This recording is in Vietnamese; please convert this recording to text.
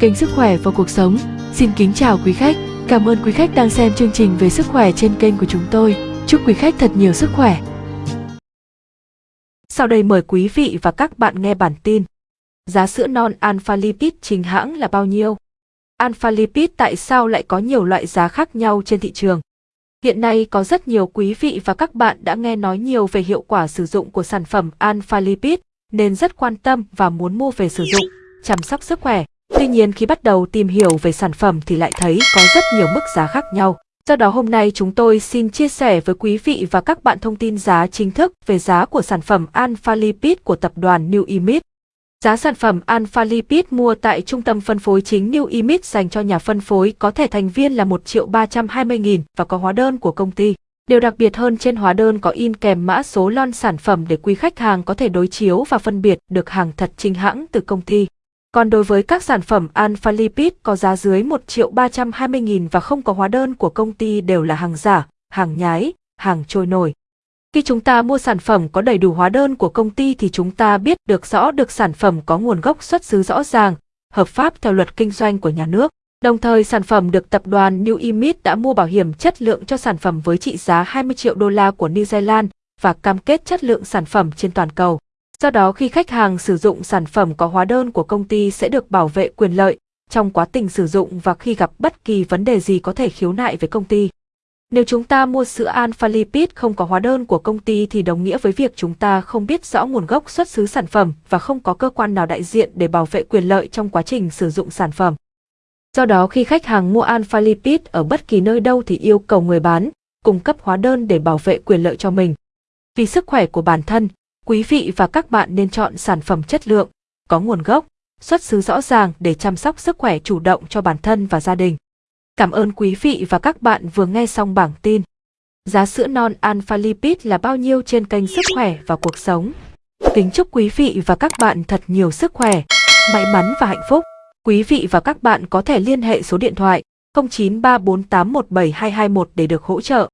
kênh Sức khỏe và cuộc sống. Xin kính chào quý khách. Cảm ơn quý khách đang xem chương trình về sức khỏe trên kênh của chúng tôi. Chúc quý khách thật nhiều sức khỏe. Sau đây mời quý vị và các bạn nghe bản tin. Giá sữa non Alpha Lipid chính hãng là bao nhiêu? Alpha Lipid tại sao lại có nhiều loại giá khác nhau trên thị trường? Hiện nay có rất nhiều quý vị và các bạn đã nghe nói nhiều về hiệu quả sử dụng của sản phẩm Alpha Lipid nên rất quan tâm và muốn mua về sử dụng, chăm sóc sức khỏe. Tuy nhiên khi bắt đầu tìm hiểu về sản phẩm thì lại thấy có rất nhiều mức giá khác nhau. Do đó hôm nay chúng tôi xin chia sẻ với quý vị và các bạn thông tin giá chính thức về giá của sản phẩm Alpha Lipid của tập đoàn New Image. Giá sản phẩm Alpha Lipid mua tại trung tâm phân phối chính New Image dành cho nhà phân phối có thẻ thành viên là 1 triệu 320 nghìn và có hóa đơn của công ty. Điều đặc biệt hơn trên hóa đơn có in kèm mã số lon sản phẩm để quý khách hàng có thể đối chiếu và phân biệt được hàng thật chính hãng từ công ty. Còn đối với các sản phẩm Alpha Lipid có giá dưới 1 triệu 320 nghìn và không có hóa đơn của công ty đều là hàng giả, hàng nhái, hàng trôi nổi. Khi chúng ta mua sản phẩm có đầy đủ hóa đơn của công ty thì chúng ta biết được rõ được sản phẩm có nguồn gốc xuất xứ rõ ràng, hợp pháp theo luật kinh doanh của nhà nước. Đồng thời sản phẩm được tập đoàn New Image đã mua bảo hiểm chất lượng cho sản phẩm với trị giá 20 triệu đô la của New Zealand và cam kết chất lượng sản phẩm trên toàn cầu. Do đó khi khách hàng sử dụng sản phẩm có hóa đơn của công ty sẽ được bảo vệ quyền lợi trong quá trình sử dụng và khi gặp bất kỳ vấn đề gì có thể khiếu nại với công ty. Nếu chúng ta mua sữa Alpha Lipid không có hóa đơn của công ty thì đồng nghĩa với việc chúng ta không biết rõ nguồn gốc xuất xứ sản phẩm và không có cơ quan nào đại diện để bảo vệ quyền lợi trong quá trình sử dụng sản phẩm. Do đó khi khách hàng mua Alpha Lipid ở bất kỳ nơi đâu thì yêu cầu người bán cung cấp hóa đơn để bảo vệ quyền lợi cho mình. Vì sức khỏe của bản thân, quý vị và các bạn nên chọn sản phẩm chất lượng, có nguồn gốc, xuất xứ rõ ràng để chăm sóc sức khỏe chủ động cho bản thân và gia đình. Cảm ơn quý vị và các bạn vừa nghe xong bảng tin. Giá sữa non Alpha Lipid là bao nhiêu trên kênh Sức khỏe và cuộc sống. Kính chúc quý vị và các bạn thật nhiều sức khỏe, may mắn và hạnh phúc. Quý vị và các bạn có thể liên hệ số điện thoại 0934817221 để được hỗ trợ.